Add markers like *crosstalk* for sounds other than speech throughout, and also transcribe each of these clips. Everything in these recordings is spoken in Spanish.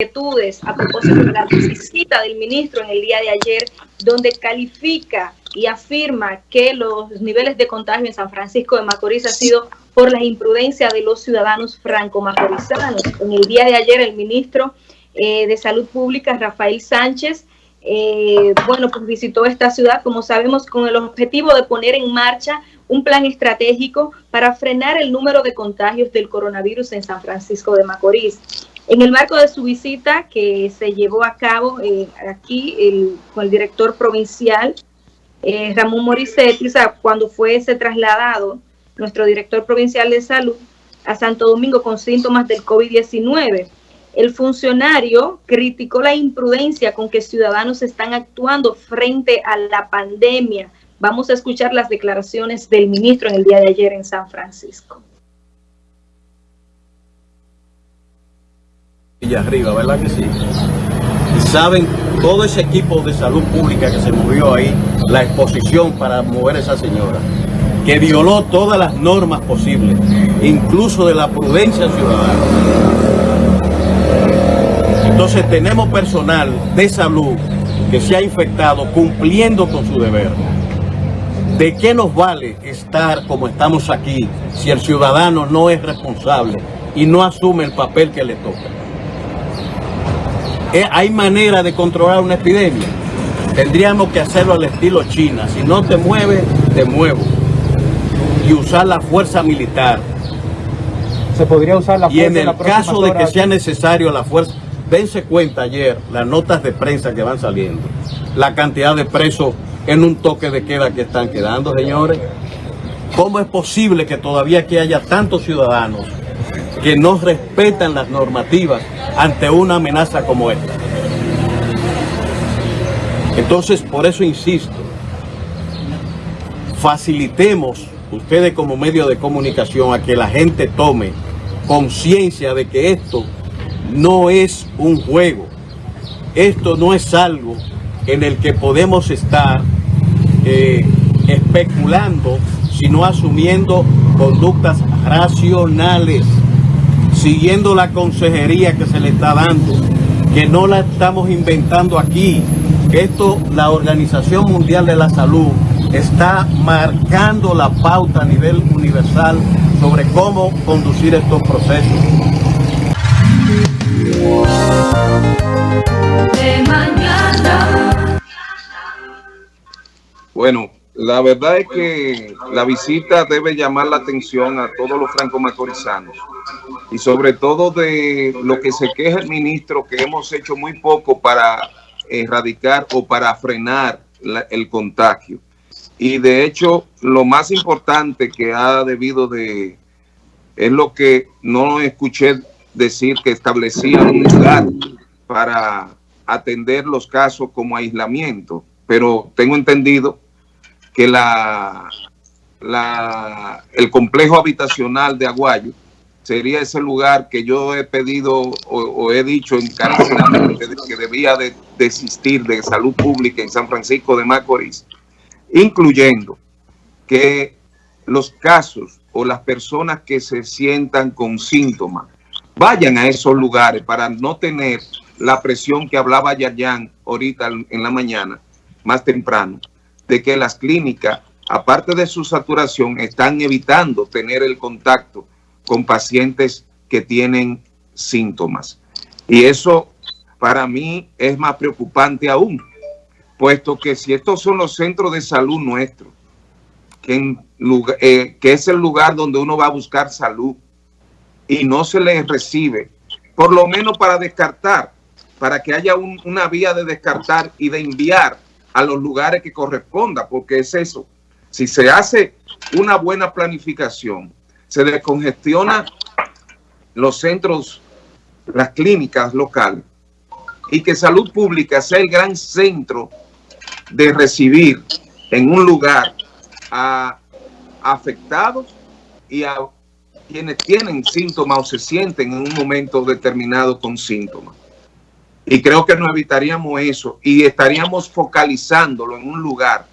inquietudes a propósito de la visita del ministro en el día de ayer, donde califica y afirma que los niveles de contagio en San Francisco de Macorís ha sido por la imprudencia de los ciudadanos franco-macorizanos. En el día de ayer el ministro eh, de Salud Pública, Rafael Sánchez, eh, bueno, pues visitó esta ciudad, como sabemos, con el objetivo de poner en marcha un plan estratégico para frenar el número de contagios del coronavirus en San Francisco de Macorís. En el marco de su visita que se llevó a cabo eh, aquí con el director provincial eh, Ramón Morissetti, cuando fuese trasladado nuestro director provincial de salud a Santo Domingo con síntomas del COVID-19. El funcionario criticó la imprudencia con que ciudadanos están actuando frente a la pandemia. Vamos a escuchar las declaraciones del ministro en el día de ayer en San Francisco. Y arriba, ¿verdad que sí? Y saben todo ese equipo de salud pública que se movió ahí, la exposición para mover a esa señora, que violó todas las normas posibles, incluso de la prudencia ciudadana. Entonces tenemos personal de salud que se ha infectado cumpliendo con su deber. ¿De qué nos vale estar como estamos aquí si el ciudadano no es responsable y no asume el papel que le toca? Eh, ¿Hay manera de controlar una epidemia? Tendríamos que hacerlo al estilo China. Si no te mueves, te muevo. Y usar la fuerza militar. Se podría usar la fuerza Y en el caso de que sea necesario la fuerza, dense cuenta ayer las notas de prensa que van saliendo, la cantidad de presos en un toque de queda que están quedando, señores. ¿Cómo es posible que todavía aquí haya tantos ciudadanos que no respetan las normativas ante una amenaza como esta? Entonces, por eso insisto, facilitemos ustedes como medio de comunicación a que la gente tome conciencia de que esto no es un juego. Esto no es algo en el que podemos estar eh, especulando, sino asumiendo conductas racionales, siguiendo la consejería que se le está dando, que no la estamos inventando aquí. Esto, la Organización Mundial de la Salud está marcando la pauta a nivel universal sobre cómo conducir estos procesos. Bueno, la verdad es que la visita debe llamar la atención a todos los franco-macorizanos y sobre todo de lo que se queja el ministro que hemos hecho muy poco para erradicar o para frenar el contagio. Y de hecho, lo más importante que ha debido de, es lo que no escuché decir que establecía un lugar para atender los casos como aislamiento, pero tengo entendido que la, la, el complejo habitacional de Aguayo sería ese lugar que yo he pedido o, he dicho encarecidamente que debía de desistir de salud pública en San Francisco de Macorís, incluyendo que los casos o las personas que se sientan con síntomas vayan a esos lugares para no tener la presión que hablaba Yayan ahorita en la mañana, más temprano, de que las clínicas, aparte de su saturación, están evitando tener el contacto con pacientes que tienen síntomas. Y eso para mí es más preocupante aún, puesto que si estos son los centros de salud nuestros, que, eh, es el lugar donde uno va a buscar salud, y no se les recibe, por lo menos para descartar, para que haya una vía de descartar y de enviar a los lugares que corresponda, porque es eso. Si se hace una buena planificación, se descongestiona los centros, las clínicas locales, y que salud pública sea el gran centro de recibir en un lugar a afectados y a quienes tienen síntomas o se sienten en un momento determinado con síntomas. Y creo que nos evitaríamos eso y estaríamos focalizándolo en un lugar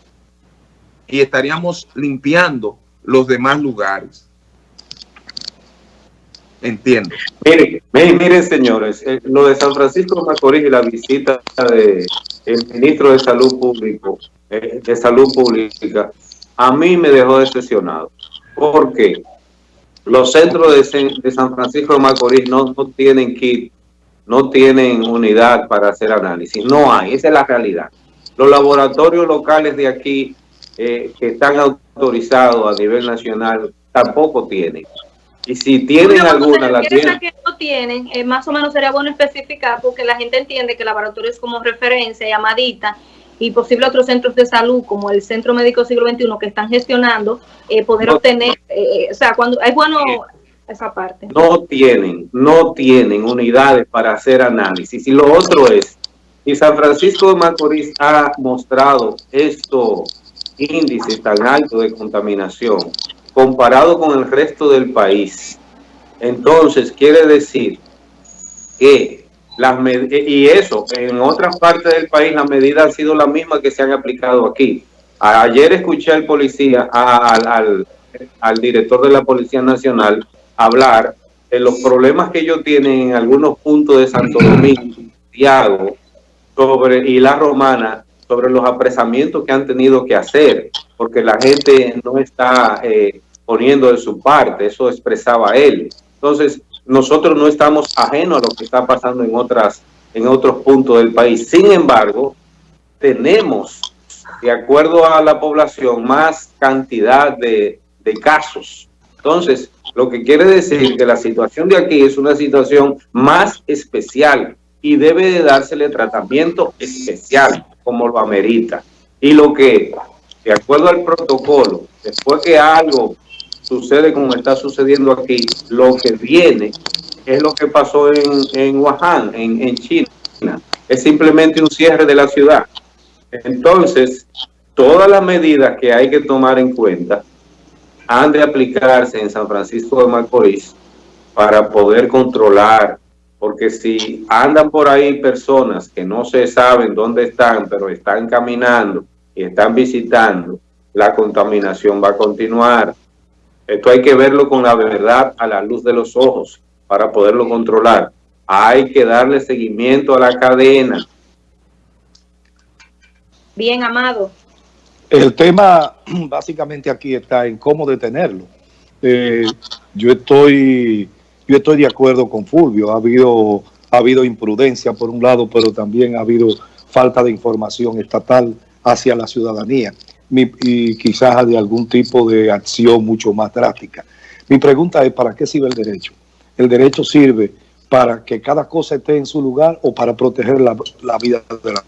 y estaríamos limpiando los demás lugares. Entiendo. Miren, miren, señores, eh, lo de San Francisco de Macorís y la visita del el ministro de Salud Público, eh, de Salud Pública, a mí me dejó decepcionado. ¿Por qué? Los centros de, San Francisco de Macorís no, no tienen kit, no tienen unidad para hacer análisis. No hay, esa es la realidad. Los laboratorios locales de aquí eh, que están autorizados a nivel nacional tampoco tienen. Y si tienen alguna, la tienen. que no tienen, eh, más o menos sería bueno especificar porque la gente entiende que el laboratorio es como referencia, llamadita, y posible otros centros de salud como el Centro Médico Siglo XXI que están gestionando, eh, poder obtener, o sea, cuando es bueno esa parte. No tienen, no tienen unidades para hacer análisis. Y lo otro es, y San Francisco de Macorís ha mostrado estos índices tan altos de contaminación comparado con el resto del país. Entonces, quiere decir que las y eso, en otras partes del país las medidas han sido las mismas que se han aplicado aquí. Ayer escuché al policía, al director de la Policía Nacional, hablar de los problemas que ellos tienen en algunos puntos de Santo Domingo, *clears throat* Santiago, sobre, y la Romana, sobre los apresamientos que han tenido que hacer, porque la gente no está eh, poniendo de su parte, eso expresaba él. Entonces, nosotros no estamos ajenos a lo que está pasando en otras en otros puntos del país. Sin embargo, tenemos, de acuerdo a la población, más cantidad de, de casos. Entonces, lo que quiere decir que la situación de aquí es una situación más especial y debe de dársele tratamiento especial, como lo amerita. Y lo que, de acuerdo al protocolo, después que algo sucede como está sucediendo aquí, lo que viene es lo que pasó en, en Wuhan, en, en China. Es simplemente un cierre de la ciudad. Entonces, todas las medidas que hay que tomar en cuenta han de aplicarse en San Francisco de Macorís para poder controlar, porque si andan por ahí personas que no se saben dónde están, pero están caminando y están visitando, la contaminación va a continuar. Esto hay que verlo con la verdad a la luz de los ojos para poderlo controlar. Hay que darle seguimiento a la cadena. Bien, Amado. El tema *clears throat* básicamente aquí está en cómo detenerlo. Eh, yo estoy yo estoy de acuerdo con Fulvio. Ha habido, ha habido imprudencia por un lado, pero también ha habido falta de información estatal hacia la ciudadanía y quizás de algún tipo de acción mucho más drástica. Mi pregunta es, ¿para qué sirve el derecho? ¿El derecho sirve para que cada cosa esté en su lugar o para proteger la, la vida de la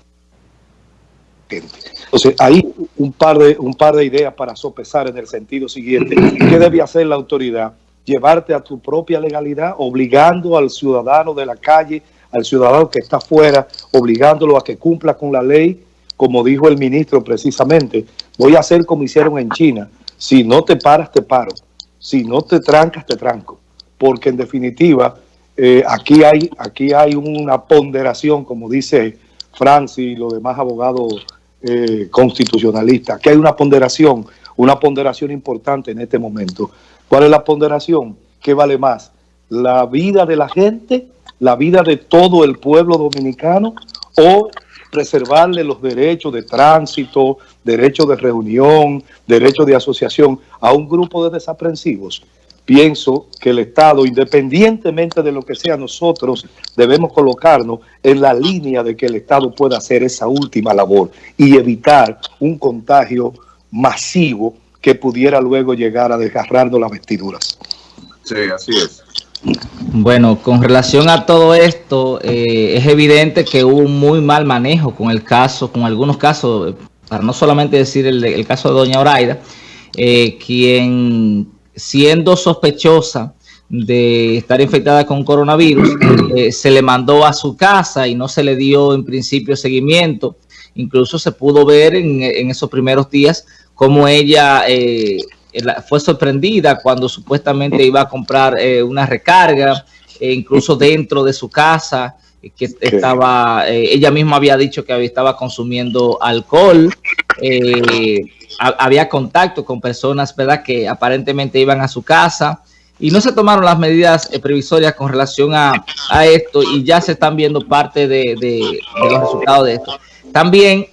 gente? Entonces, hay un par, de, un par de ideas para sopesar en el sentido siguiente. ¿Qué debe hacer la autoridad? Llevarte a tu propia legalidad, obligando al ciudadano de la calle, al ciudadano que está afuera, obligándolo a que cumpla con la ley, como dijo el ministro precisamente, voy a hacer como hicieron en China, si no te paras, te paro, si no te trancas, te tranco, porque en definitiva, eh, aquí, hay, aquí hay una ponderación, como dice Francis y los demás abogados eh, constitucionalista, que hay una ponderación, una ponderación importante en este momento. ¿Cuál es la ponderación? ¿Qué vale más? ¿La vida de la gente, la vida de todo el pueblo dominicano o preservarle los derechos de tránsito, derechos de reunión, derechos de asociación a un grupo de desaprensivos? Pienso que el Estado, independientemente de lo que sea nosotros, debemos colocarnos en la línea de que el Estado pueda hacer esa última labor y evitar un contagio masivo que pudiera luego llegar a desgarrarnos las vestiduras. Sí, así es. Bueno, con relación a todo esto, eh, es evidente que hubo un muy mal manejo con el caso, con algunos casos, para no solamente decir el, caso de doña Oraida, eh, quien siendo sospechosa de estar infectada con coronavirus, eh, se le mandó a su casa y no se le dio en principio seguimiento. Incluso se pudo ver en, esos primeros días cómo ella eh, fue sorprendida cuando supuestamente iba a comprar eh, una recarga, e incluso dentro de su casa, que estaba, ella misma había dicho que estaba consumiendo alcohol, había contacto con personas, ¿verdad?, que aparentemente iban a su casa y no se tomaron las medidas eh, previsorias con relación a, esto y ya se están viendo parte de, los resultados de esto. También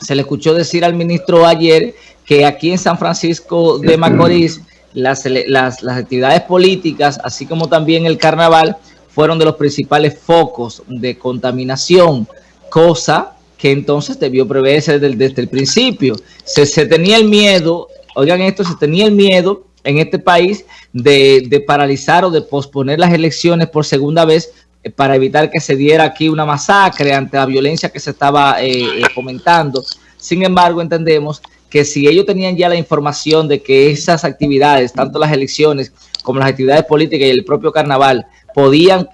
se le escuchó decir al ministro ayer que aquí en San Francisco de Macorís las, las, las actividades políticas, así como también el carnaval, fueron de los principales focos de contaminación, cosa que entonces debió preverse desde, el principio. Se, tenía el miedo, oigan esto, se tenía el miedo en este país de, paralizar o de posponer las elecciones por segunda vez eh, para evitar que se diera aquí una masacre ante la violencia que se estaba eh, eh, comentando. Sin embargo, entendemos que si ellos tenían ya la información de que esas actividades, tanto las elecciones como las actividades políticas y el propio carnaval, podían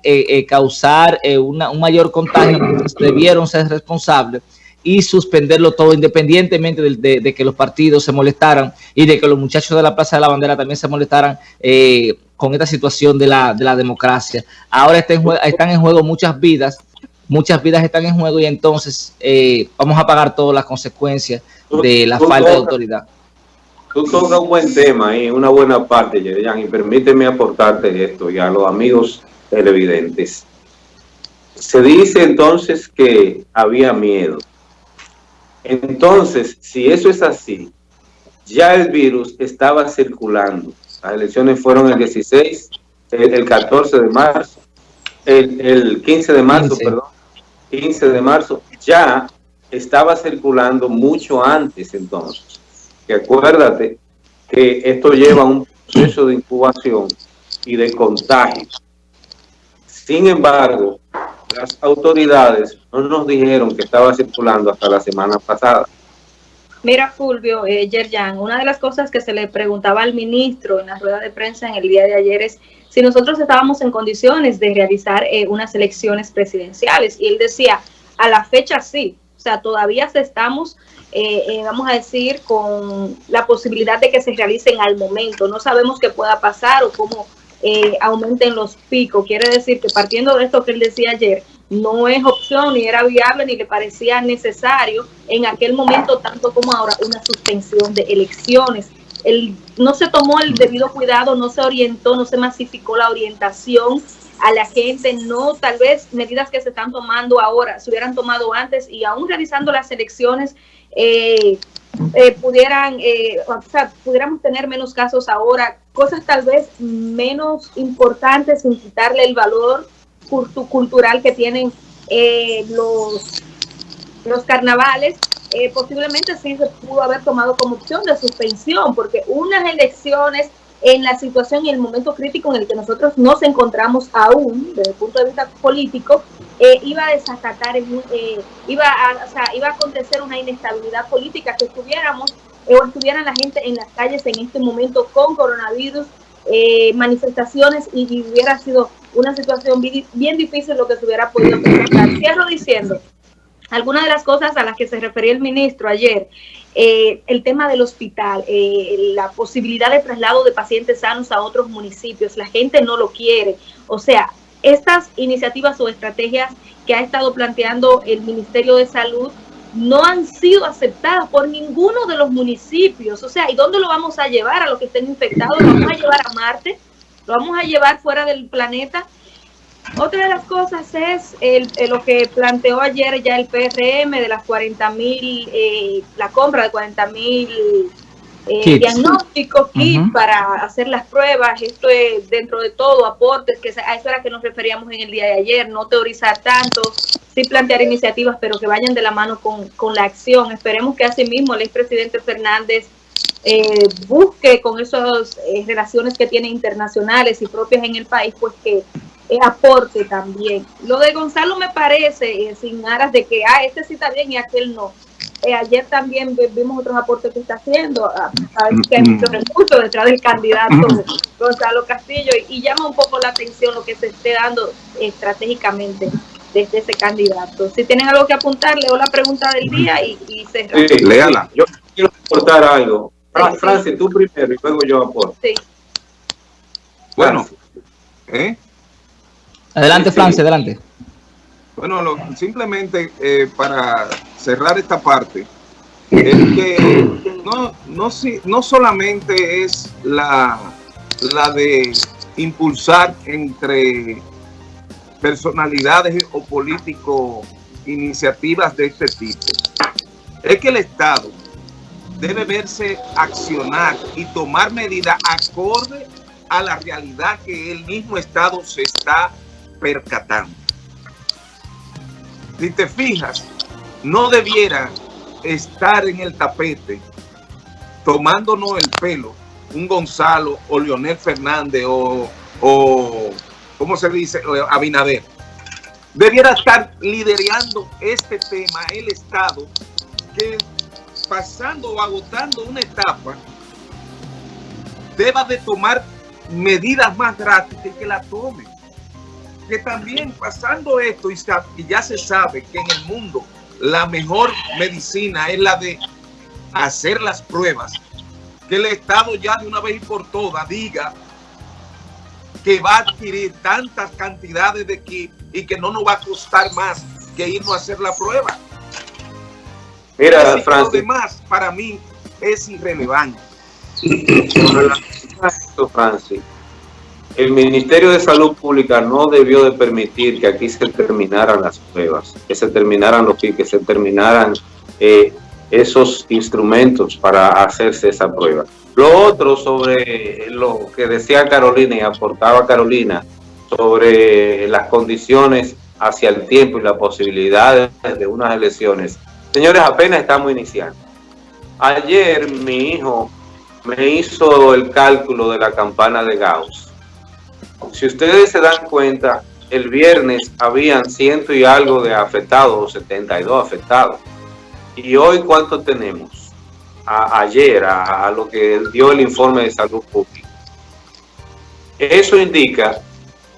causar un mayor contagio, debieron ser responsables y suspenderlo todo independientemente de, que los partidos se molestaran y de que los muchachos de la Plaza de la Bandera también se molestaran eh, con esta situación de la, de la democracia. Ahora están en juego muchas vidas, muchas vidas están en juego y entonces eh, vamos a pagar todas las consecuencias de la falta de autoridad. Tú tocas un buen tema ahí, una buena parte, Yerian, y permíteme aportarte esto y a los amigos televidentes. Se dice entonces que había miedo entonces, si eso es así, ya el virus estaba circulando. Las elecciones fueron el 16, el, 14 de marzo, el, 15 de marzo, perdón, 15 de marzo, ya estaba circulando mucho antes entonces. Que acuérdate que esto lleva un proceso de incubación y de contagio. Sin embargo, las autoridades no nos dijeron que estaba circulando hasta la semana pasada. Mira, Fulvio, eh, Yerjan, una de las cosas que se le preguntaba al ministro en la rueda de prensa en el día de ayer es si nosotros estábamos en condiciones de realizar eh, unas elecciones presidenciales. Y él decía, a la fecha sí, o sea, todavía estamos, eh, eh, vamos a decir, con la posibilidad de que se realicen al momento. No sabemos qué pueda pasar o cómo eh, aumenten los picos. Quiere decir que partiendo de esto que él decía ayer, no es opción, ni era viable, ni le parecía necesario en aquel momento, tanto como ahora, una suspensión de elecciones. El, no se tomó el debido cuidado, no se orientó, no se masificó la orientación a la gente, no tal vez medidas que se están tomando ahora se hubieran tomado antes y aún realizando las elecciones eh, eh, pudieran, eh, o sea, pudiéramos tener menos casos ahora, cosas tal vez menos importantes sin quitarle el valor cultural que tienen eh, los, los carnavales, posiblemente sí se pudo haber tomado como opción de suspensión, porque unas elecciones en la situación y el momento crítico en el que nosotros nos encontramos aún, desde el punto de vista político, eh, iba a desacatar, eh, iba, a, o sea, iba a acontecer una inestabilidad política, que estuviéramos eh, o estuvieran la gente en las calles en este momento con coronavirus, manifestaciones y, hubiera sido una situación bien, difícil lo que se hubiera podido presentar. Cierro diciendo, algunas de las cosas a las que se refería el ministro ayer, el tema del hospital, la posibilidad de traslado de pacientes sanos a otros municipios, la gente no lo quiere. O sea, estas iniciativas o estrategias que ha estado planteando el Ministerio de Salud no han sido aceptadas por ninguno de los municipios. O sea, ¿y dónde lo vamos a llevar a los que estén infectados? ¿Lo vamos a llevar a Marte? ¿Lo vamos a llevar fuera del planeta? Otra de las cosas es el, lo que planteó ayer ya el PRM de las 40 mil, eh, la compra de 40 mil eh, diagnóstico, kit para hacer las pruebas, esto es dentro de todo, aportes, que a eso era que nos referíamos en el día de ayer, no teorizar tanto, sí plantear iniciativas, pero que vayan de la mano con, con la acción. Esperemos que asimismo el expresidente Fernández eh, busque con esas eh, relaciones que tiene internacionales y propias en el país, pues que aporte también. Lo de Gonzalo me parece, sin aras de que, ah, este sí está bien y aquel no eh, ayer también vimos otros aportes que está haciendo, a, ver que hay muchos recursos detrás del candidato *laughs* Gonzalo Castillo y, llama un poco la atención lo que se esté dando estratégicamente desde ese candidato. Si tienen algo que apuntar, leo la pregunta del día y, y se... Sí, léala. Yo quiero aportar algo. Francis, tú primero y luego yo aporto. Sí. Bueno. ¿eh? Adelante, Francis, adelante. Bueno, simplemente eh, para cerrar esta parte, es que *coughs* no, no, no solamente es la, la de impulsar entre personalidades o políticos iniciativas de este tipo. Es que el Estado debe verse accionar y tomar medidas acorde a la realidad que el mismo Estado se está percatando. Si te fijas, no debiera estar en el tapete tomándonos el pelo un Gonzalo o Leonel Fernández o, o ¿cómo se dice? Abinader. Debiera estar liderando este tema el Estado que pasando o agotando una etapa deba de tomar medidas más drásticas que la tome. Que también pasando esto y ya se sabe que en el mundo la mejor medicina es la de hacer las pruebas, que el Estado ya de una vez y por todas diga que va a adquirir tantas cantidades de kit y que no nos va a costar más que irnos a hacer la prueba. Mira, Francis. Lo demás para mí es irrelevante. Francis, el Ministerio de Salud Pública no debió de permitir que aquí se terminaran las pruebas, que se terminaran los que se terminaran eh, esos instrumentos para hacerse esa prueba. Lo otro sobre lo que decía Carolina y aportaba Carolina sobre las condiciones hacia el tiempo y las posibilidades de unas elecciones. Señores, apenas estamos iniciando. Ayer mi hijo me hizo el cálculo de la campana de Gauss si ustedes se dan cuenta, el viernes habían ciento y algo de afectados, 72 afectados. ¿Y hoy cuánto tenemos? ayer, a, lo que dio el informe de salud pública. Eso indica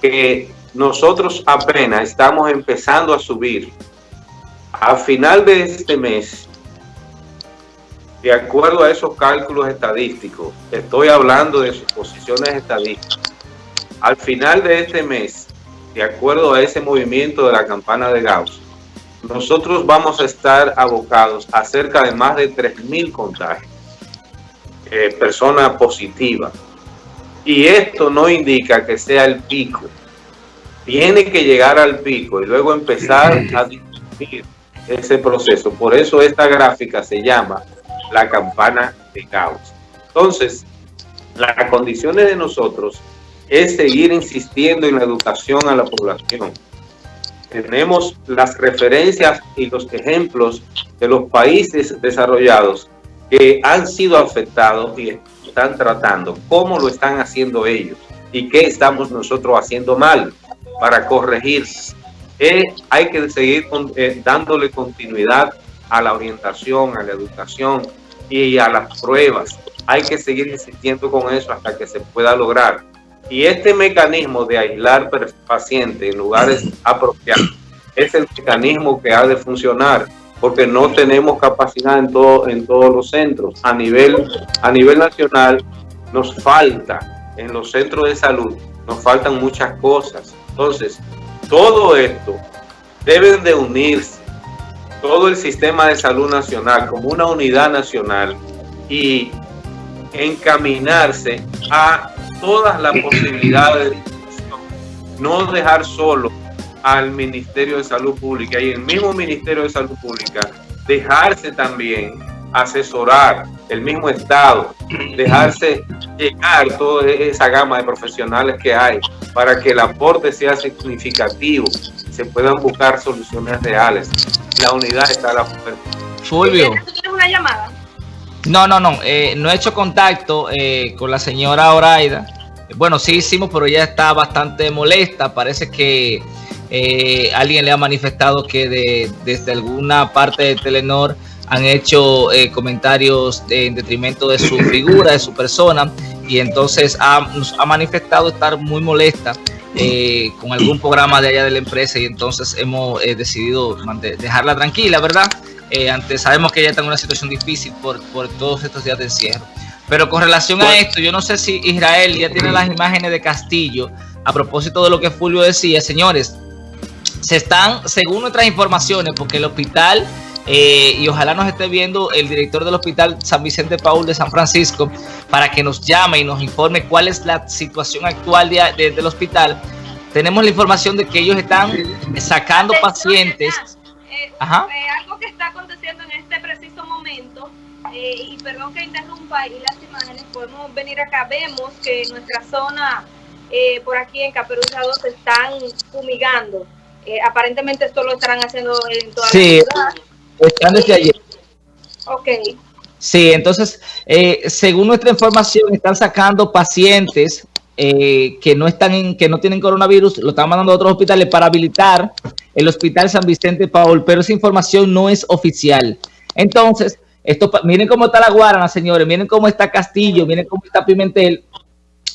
que nosotros apenas estamos empezando a subir. A final de este mes, de acuerdo a esos cálculos estadísticos, estoy hablando de suposiciones estadísticas, al final de este mes, de acuerdo a ese movimiento de la campana de Gauss, nosotros vamos a estar abocados a cerca de más de 3.000 contagios, eh, personas positivas. Y esto no indica que sea el pico. Tiene que llegar al pico y luego empezar a disminuir ese proceso. Por eso esta gráfica se llama la campana de Gauss. Entonces, las condiciones de nosotros es seguir insistiendo en la educación a la población. Tenemos las referencias y los ejemplos de los países desarrollados que han sido afectados y están tratando, cómo lo están haciendo ellos y qué estamos nosotros haciendo mal para corregir. Eh, hay que seguir eh, dándole continuidad a la orientación, a la educación y a las pruebas. Hay que seguir insistiendo con eso hasta que se pueda lograr. Y este mecanismo de aislar pacientes en lugares *clears throat* apropiados es el mecanismo que ha de funcionar porque no tenemos capacidad en, todo, en todos los centros. A nivel, a nivel nacional nos falta, en los centros de salud, nos faltan muchas cosas. Entonces, todo esto debe de unirse, todo el sistema de salud nacional como una unidad nacional y encaminarse a todas las posibilidades de no dejar solo al Ministerio de Salud Pública y el mismo Ministerio de Salud Pública dejarse también asesorar el mismo Estado, dejarse llegar toda esa gama de profesionales que hay para que el aporte sea significativo, se puedan buscar soluciones reales. La unidad está a la puerta. Fulvio. ¿Tienes una llamada? No, no, no. Eh, no he hecho contacto eh, con la señora Oraida. Bueno, sí hicimos, pero ella está bastante molesta. Parece que eh, alguien le ha manifestado que desde alguna parte de Telenor han hecho comentarios en detrimento de su figura, de su persona, y entonces ha, ha manifestado estar muy molesta con algún programa de allá de la empresa y entonces hemos decidido dejarla tranquila, ¿verdad? Eh, antes sabemos que ella está en una situación difícil por, por todos estos días de encierro. Pero con relación a esto, yo no sé si Israel ya tiene las imágenes de Castillo a propósito de lo que Fulvio decía, señores, se están, según nuestras informaciones, porque el hospital eh, y ojalá nos esté viendo el director del Hospital San Vicente Paul de San Francisco para que nos llame y nos informe cuál es la situación actual de, de, del hospital. Tenemos la información de que ellos están sacando pacientes. Eh, Ajá. Eh, algo que está aconteciendo en este preciso momento, eh, y perdón que interrumpa y las imágenes, podemos venir acá, vemos que en nuestra zona, eh, por aquí en Caperuza 2, se están fumigando. aparentemente esto lo estarán haciendo en toda sí. la ciudad. Están desde ayer. Ok. Sí, entonces, eh, según nuestra información, están sacando pacientes eh, que no están en, que no tienen coronavirus, lo están mandando a otros hospitales para habilitar el Hospital San Vicente Paul, pero esa información no es oficial. Entonces, esto, miren cómo está la Guarana, señores, miren cómo está Castillo, miren cómo está Pimentel,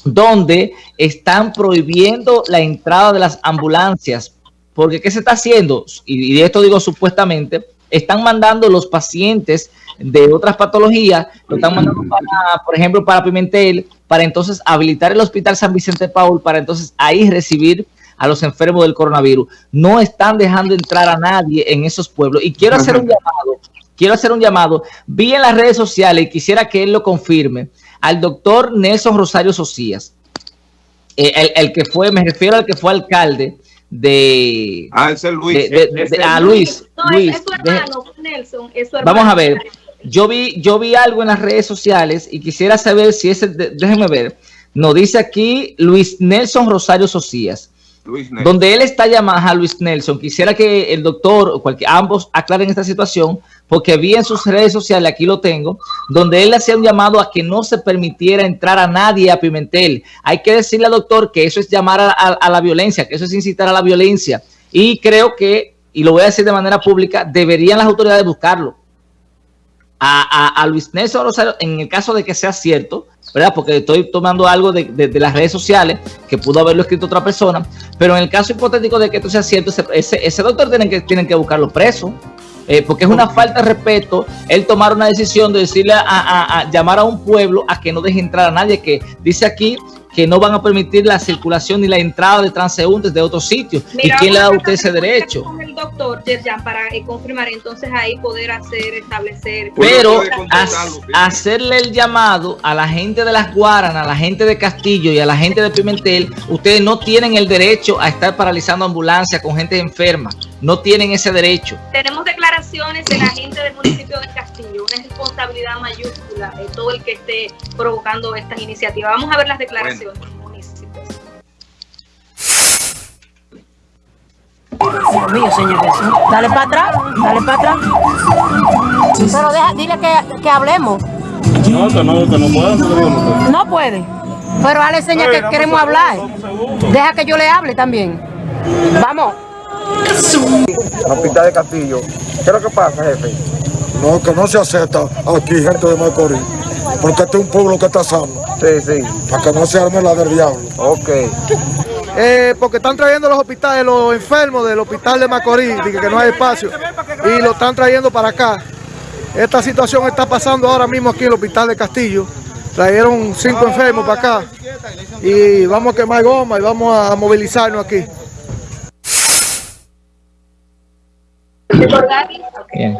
donde están prohibiendo la entrada de las ambulancias. Porque, ¿qué se está haciendo? Y, y de esto digo supuestamente, están mandando los pacientes de otras patologías, lo están mandando para, por ejemplo, para Pimentel, para entonces habilitar el Hospital San Vicente Paul, para entonces ahí recibir a los enfermos del coronavirus. No están dejando entrar a nadie en esos pueblos. Y quiero hacer un llamado, quiero hacer un llamado, vi en las redes sociales y quisiera que él lo confirme, al doctor Nelson Rosario Socias, eh, el, el que fue, me refiero al que fue alcalde, de ah Luis de, de, de, a Luis no, Luis es, su hermano, Nelson, es su hermano. vamos a ver yo vi yo vi algo en las redes sociales y quisiera saber si ese déjenme ver nos dice aquí Luis Nelson Rosario Socias Luis Nelson. donde él está llamado a Luis Nelson quisiera que el doctor o cualquier ambos aclaren esta situación porque vi en sus redes sociales, aquí lo tengo, donde él hacía un llamado a que no se permitiera entrar a nadie a Pimentel. Hay que decirle al doctor que eso es llamar a, la violencia, que eso es incitar a la violencia. Y creo que, y lo voy a decir de manera pública, deberían las autoridades buscarlo. A, Luis Nelson Rosario, en el caso de que sea cierto, ¿verdad? Porque estoy tomando algo de, las redes sociales que pudo haberlo escrito otra persona, pero en el caso hipotético de que esto sea cierto, ese, ese, doctor tiene que, tienen que buscarlo preso. Eh, porque es una falta de respeto el tomar una decisión de decirle a, a, a, llamar a un pueblo a que no deje entrar a nadie, que dice aquí que no van a permitir la circulación ni la entrada de transeúntes de otros sitios. Mira, ¿Y quién le da a usted ese derecho? Con el doctor Yerjan para eh, confirmar, entonces ahí poder hacer, establecer. Pero hacerle el llamado a la gente de las Guaranas, a la gente de Castillo y a la gente de Pimentel, ustedes no tienen el derecho a estar paralizando ambulancias con gente enferma. No tienen ese derecho. Tenemos declaraciones de la gente del municipio de Castillo, una responsabilidad mayúscula de todo el que esté provocando estas iniciativas. Vamos a ver las declaraciones. Bueno. Dios mío, señor Jesús. Dale para atrás, dale para atrás. Pero deja, dile que, que hablemos. No, que no, que no puede. No puede. Pero dale señal que queremos hablar. Deja que yo le hable también. Vamos. El hospital de Castillo. ¿Qué es lo que pasa, jefe? No, que no se acepta aquí gente de Macorís. Porque este es un pueblo que está sano. Sí, sí. Para que no se arme la del diablo. Ok. Eh, porque están trayendo los hospitales, los enfermos del hospital de Macorís, que, que no hay espacio, y lo están trayendo para acá. Esta situación está pasando ahora mismo aquí en el hospital de Castillo. Trajeron cinco enfermos para acá y vamos a quemar goma y vamos a movilizarnos aquí. Bien.